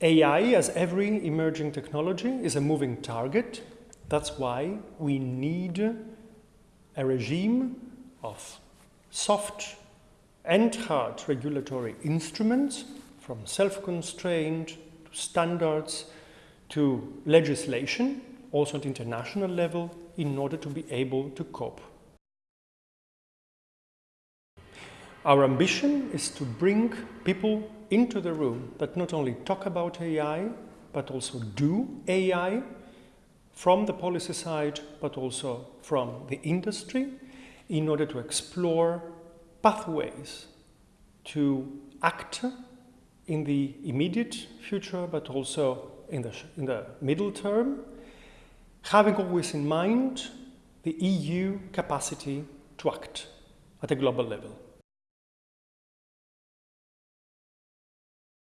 AI, as every emerging technology, is a moving target. That's why we need a regime of soft and hard regulatory instruments from self-constraint to standards to legislation, also at international level, in order to be able to cope. Our ambition is to bring people into the room that not only talk about AI, but also do AI from the policy side, but also from the industry, in order to explore pathways to act in the immediate future, but also in the, in the middle term, having always in mind the EU capacity to act at a global level.